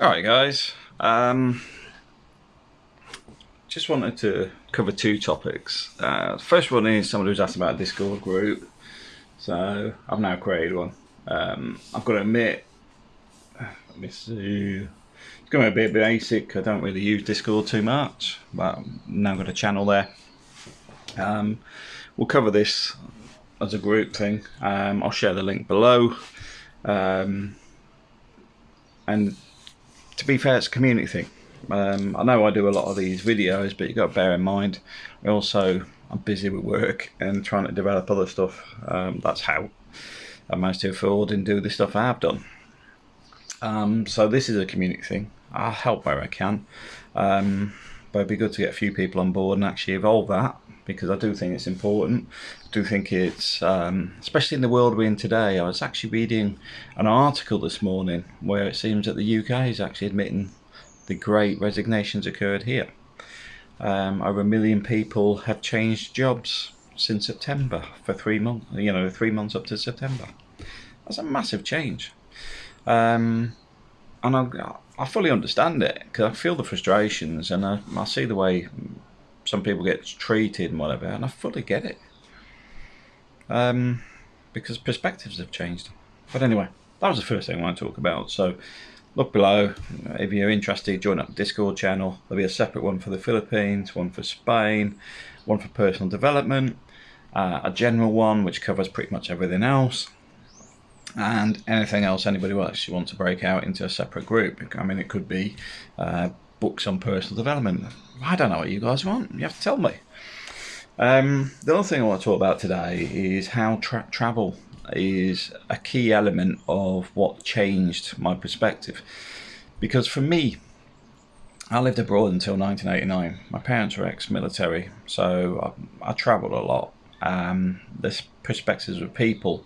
Alright guys, um, just wanted to cover two topics. Uh, first one is somebody who's asked about a Discord group. So I've now created one. Um, I've got to admit, let me see, it's going to be a bit basic. I don't really use Discord too much, but I've now got a channel there. Um, we'll cover this as a group thing. Um, I'll share the link below. Um, and to be fair, it's a community thing. Um, I know I do a lot of these videos, but you've got to bear in mind, also I'm busy with work and trying to develop other stuff. Um, that's how I managed to afford and do the stuff I have done. Um, so this is a community thing. I'll help where I can. Um, but it'd be good to get a few people on board and actually evolve that because I do think it's important. I do think it's, um, especially in the world we're in today, I was actually reading an article this morning where it seems that the UK is actually admitting the great resignations occurred here. Um, over a million people have changed jobs since September for three months, you know, three months up to September. That's a massive change. Um, and I, I fully understand it because I feel the frustrations and I, I see the way some people get treated and whatever, and I fully get it. Um, because perspectives have changed. But anyway, that was the first thing I want to talk about. So look below if you're interested join up the discord channel there'll be a separate one for the philippines one for spain one for personal development uh, a general one which covers pretty much everything else and anything else anybody actually want to break out into a separate group i mean it could be uh, books on personal development i don't know what you guys want you have to tell me um, the other thing i want to talk about today is how tra travel is a key element of what changed my perspective. Because for me, I lived abroad until 1989. My parents were ex-military, so I, I travelled a lot. Um, this perspectives of people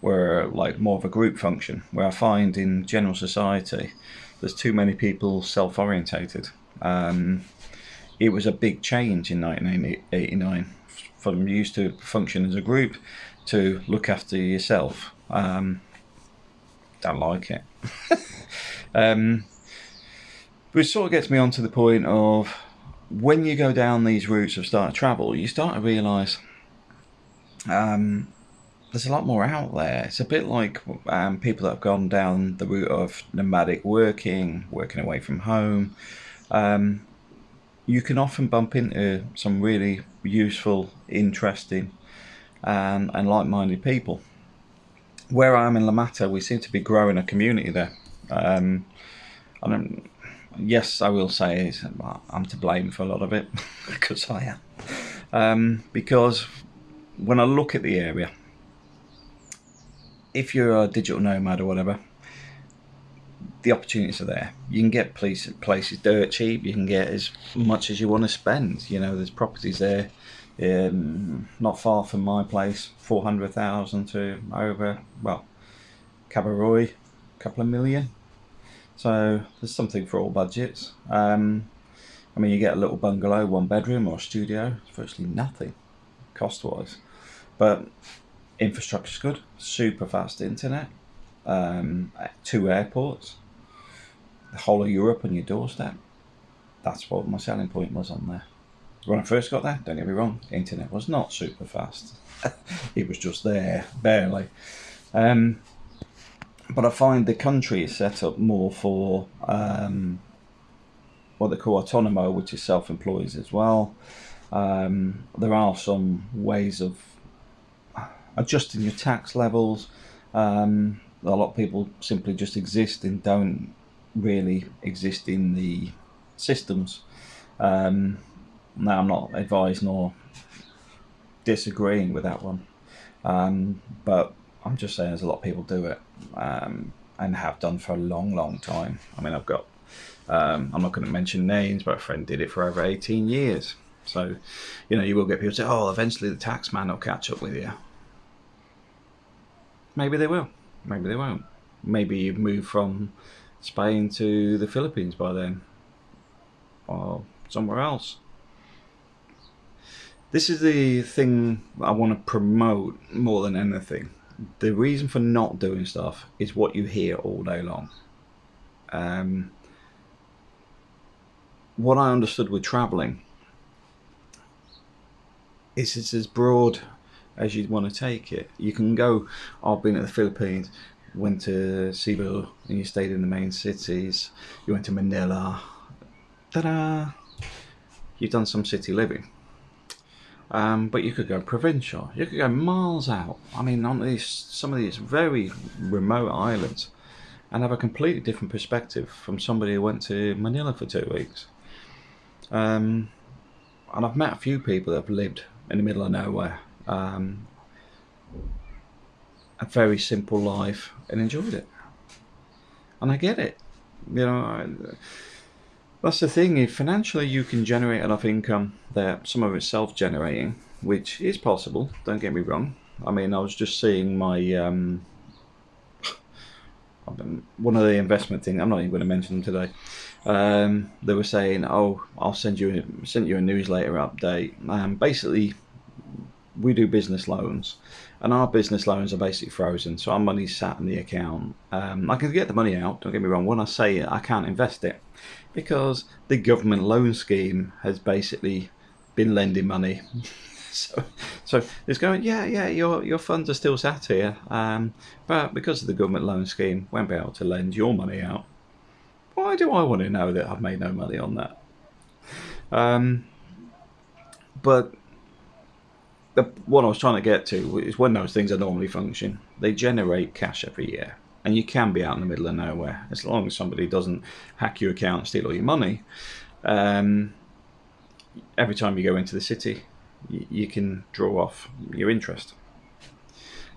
were like more of a group function, where I find in general society, there's too many people self-orientated. Um, it was a big change in 1989 from used to function as a group to look after yourself. Um, don't like it. um, it sort of gets me onto the point of when you go down these routes of start travel, you start to realise um, there's a lot more out there. It's a bit like um, people that have gone down the route of nomadic working, working away from home. Um, you can often bump into some really useful, interesting and, and like-minded people. Where I am in La Mata, we seem to be growing a community there. Um, and yes, I will say I'm to blame for a lot of it because I am. Um, because when I look at the area, if you're a digital nomad or whatever, the opportunities are there. You can get places, places dirt cheap. You can get as much as you want to spend. You know, there's properties there um, not far from my place, 400,000 to over, well, Cabo Roig, a couple of million. So there's something for all budgets. Um, I mean, you get a little bungalow, one bedroom or studio, virtually nothing cost-wise. But infrastructure's good, super fast internet, um, two airports, the whole of Europe on your doorstep. That's what my selling point was on there when I first got there, don't get me wrong, internet was not super fast. it was just there, barely. Um, but I find the country is set up more for um, what they call autonomo, which is self-employed as well. Um, there are some ways of adjusting your tax levels. Um, a lot of people simply just exist and don't really exist in the systems. Um, now I'm not advising nor disagreeing with that one, um, but I'm just saying there's a lot of people do it um, and have done for a long, long time. I mean, I've got, um, I'm not going to mention names, but a friend did it for over 18 years. So, you know, you will get people say, oh, eventually the tax man will catch up with you. Maybe they will. Maybe they won't. Maybe you've moved from Spain to the Philippines by then or somewhere else. This is the thing I want to promote more than anything. The reason for not doing stuff is what you hear all day long. Um, what I understood with traveling is it's as broad as you'd want to take it. You can go, I've been to the Philippines, went to Cebu, and you stayed in the main cities. You went to Manila. Ta-da! You've done some city living. Um, but you could go provincial. You could go miles out. I mean, on these some of these very remote islands, and have a completely different perspective from somebody who went to Manila for two weeks. Um, and I've met a few people that have lived in the middle of nowhere. Um, a very simple life and enjoyed it. And I get it. You know, I, that's the thing. If financially you can generate enough income that some of it's self-generating, which is possible. Don't get me wrong. I mean, I was just seeing my um, one of the investment thing. I'm not even going to mention them today. Um, they were saying, "Oh, I'll send you send you a newsletter update." Um, basically, we do business loans, and our business loans are basically frozen. So our money's sat in the account. Um, I can get the money out. Don't get me wrong. When I say it, I can't invest it because the government loan scheme has basically been lending money. so, so it's going. Yeah, yeah. Your your funds are still sat here, um, but because of the government loan scheme, won't be able to lend your money out. Why do I want to know that I've made no money on that? Um, but the, what I was trying to get to is when those things are normally function, they generate cash every year. And you can be out in the middle of nowhere as long as somebody doesn't hack your account, steal all your money. Um, every time you go into the city, you, you can draw off your interest.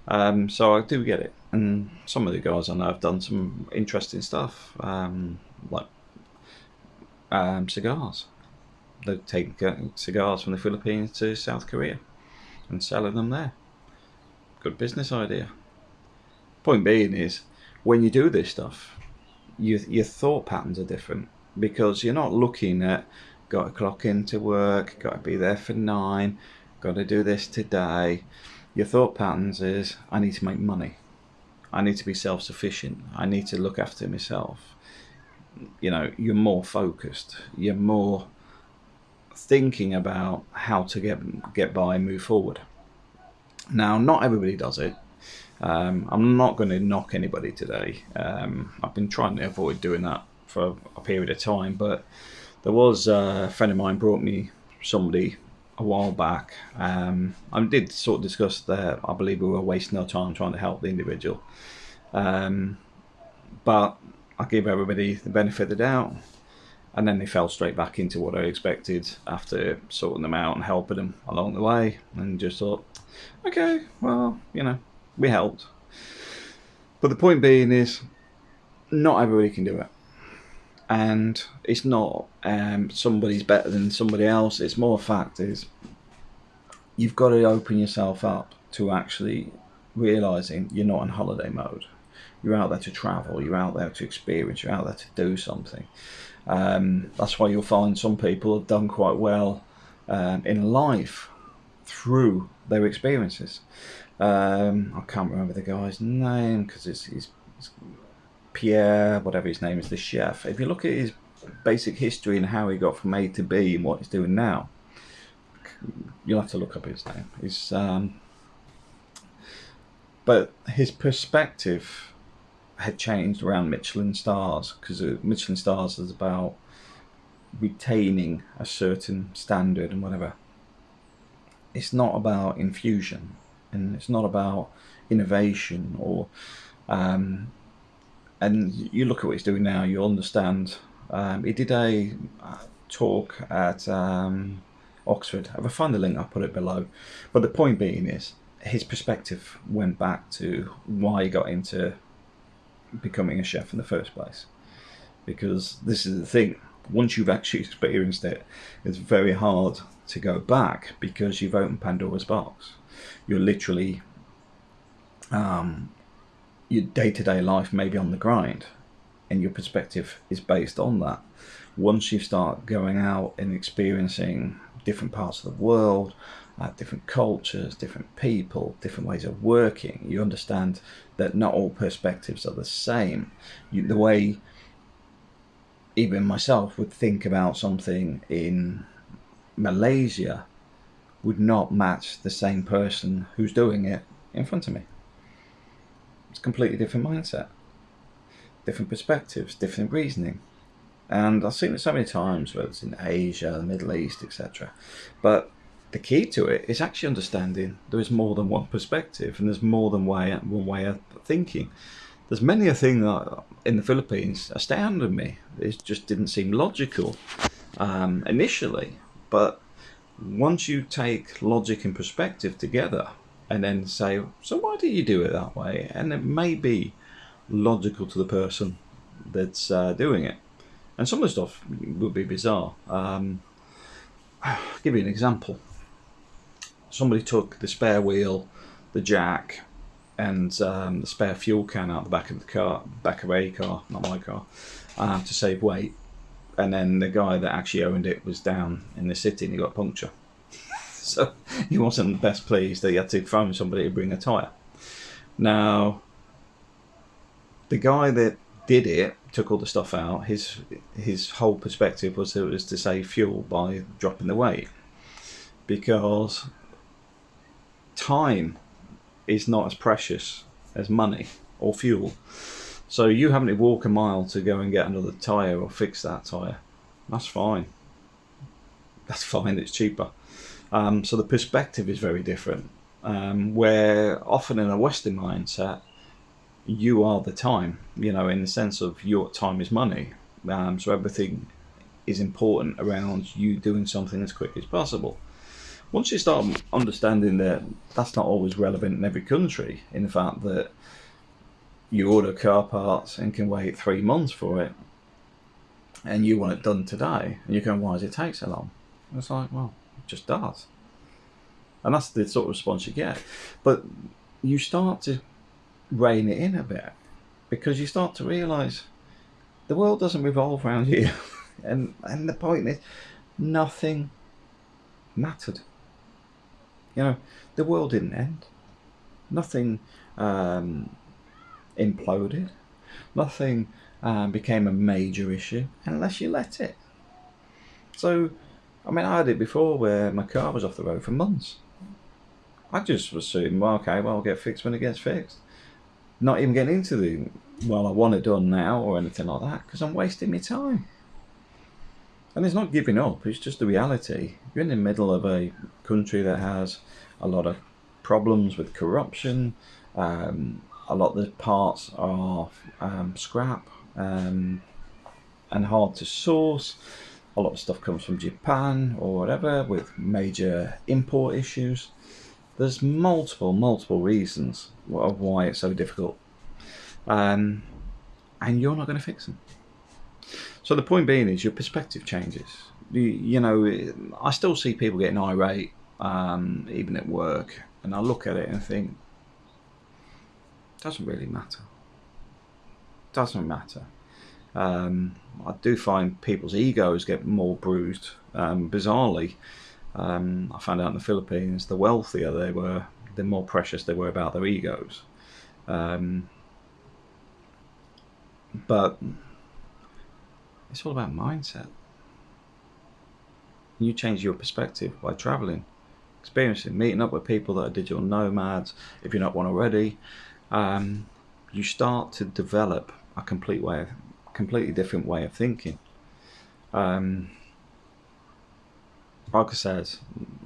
Um, so I do get it, and some of the guys I know have done some interesting stuff, um, like um, cigars. They've taken cigars from the Philippines to South Korea and selling them there. Good business idea. Point being is, when you do this stuff, you, your thought patterns are different because you're not looking at got to clock into work, got to be there for nine, got to do this today. Your thought patterns is I need to make money. I need to be self sufficient. I need to look after myself. You know, you're more focused. You're more thinking about how to get get by and move forward. Now, not everybody does it. Um, I'm not going to knock anybody today. Um, I've been trying to avoid doing that for a period of time, but there was a friend of mine brought me somebody a while back. Um, I did sort of discuss that I believe we were wasting our time trying to help the individual, um, but I give everybody the benefit of the doubt and then they fell straight back into what I expected after sorting them out and helping them along the way, and just thought, okay, well, you know, we helped. But the point being is, not everybody can do it, and it's not um, somebody's better than somebody else. It's more a fact is you've got to open yourself up to actually realizing you're not in holiday mode. You're out there to travel. You're out there to experience. You're out there to do something. Um, that's why you'll find some people have done quite well um, in life through their experiences. Um, I can't remember the guy's name because it's, it's, it's, Pierre, whatever his name is, the chef. If you look at his basic history and how he got from A to B and what he's doing now, you'll have to look up his name. He's, um, but his perspective had changed around Michelin stars because Michelin stars is about retaining a certain standard and whatever. It's not about infusion and it's not about innovation or um, and you look at what he's doing now you'll understand. Um, he did a uh, talk at um, Oxford. I find the link? I'll put it below. But the point being is his perspective went back to why he got into becoming a chef in the first place. Because this is the thing, once you've actually experienced it, it's very hard to go back because you've opened Pandora's box. You're literally, um, your day to day life may be on the grind, and your perspective is based on that. Once you start going out and experiencing different parts of the world, uh, different cultures, different people, different ways of working. You understand that not all perspectives are the same. You, the way even myself would think about something in Malaysia would not match the same person who's doing it in front of me. It's a completely different mindset, different perspectives, different reasoning. And I've seen it so many times, whether it's in Asia, the Middle East, etc. But the key to it is actually understanding there is more than one perspective and there's more than way, one way of thinking. There's many a thing that in the Philippines astounded me. It just didn't seem logical um, initially, but once you take logic and perspective together and then say, so why do you do it that way? And it may be logical to the person that's uh, doing it. And some of the stuff would be bizarre. Um, I'll give you an example. Somebody took the spare wheel, the jack, and um, the spare fuel can out the back of the car, back of a car, not my car, uh, to save weight. And then the guy that actually owned it was down in the city and he got a puncture. so he wasn't best pleased that he had to phone somebody to bring a tyre. Now, the guy that did it took all the stuff out. His his whole perspective was that it was to save fuel by dropping the weight, because time is not as precious as money or fuel. So you having to walk a mile to go and get another tyre or fix that tyre, that's fine. That's fine, it's cheaper. Um, so the perspective is very different. Um, where often in a Western mindset, you are the time, you know, in the sense of your time is money. Um, so everything is important around you doing something as quick as possible once you start understanding that that's not always relevant in every country, in the fact that you order car parts and can wait three months for it, and you want it done today, and you're going, why does it take so long? And it's like, well, it just does. And that's the sort of response you get. But you start to rein it in a bit because you start to realise the world doesn't revolve around you. and, and the point is, nothing mattered. You know, the world didn't end. Nothing um, imploded. Nothing um, became a major issue unless you let it. So, I mean, I had it before where my car was off the road for months. I just assumed, well, okay, well, I'll get fixed when it gets fixed. Not even getting into the, well, I want it done now or anything like that because I'm wasting my time. And it's not giving up, it's just the reality. You're in the middle of a country that has a lot of problems with corruption. Um, a lot of the parts are um, scrap um, and hard to source. A lot of stuff comes from Japan or whatever with major import issues. There's multiple, multiple reasons of why it's so difficult. Um, and you're not going to fix them. So the point being is your perspective changes. You, you know, I still see people getting irate, um, even at work, and I look at it and think, doesn't really matter. Doesn't matter. Um, I do find people's egos get more bruised. Um, bizarrely, um, I found out in the Philippines, the wealthier they were, the more precious they were about their egos. Um, but it's all about mindset. You change your perspective by traveling, experiencing, meeting up with people that are digital nomads, if you're not one already. Um, you start to develop a complete way of, completely different way of thinking. Um, like I said,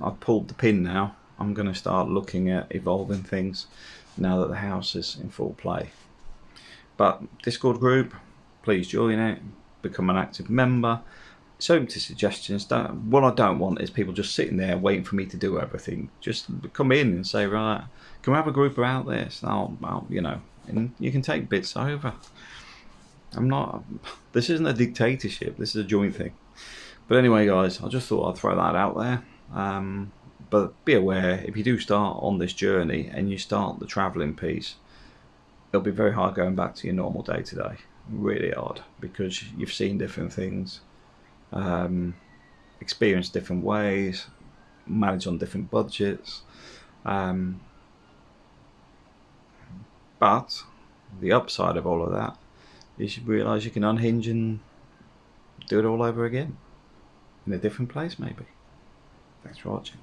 I've pulled the pin now. I'm going to start looking at evolving things now that the house is in full play. But Discord group, please join it become an active member. Open to suggestions. Don't, what I don't want is people just sitting there waiting for me to do everything. Just come in and say, right, can we have a group about this? I'll, I'll you know, and you can take bits over. I'm not. This isn't a dictatorship. This is a joint thing. But anyway, guys, I just thought I'd throw that out there. Um, but be aware if you do start on this journey and you start the travelling piece, it'll be very hard going back to your normal day to day really odd because you've seen different things, um, experienced different ways, managed on different budgets. Um, but the upside of all of that is you realise you can unhinge and do it all over again in a different place, maybe. Thanks for watching.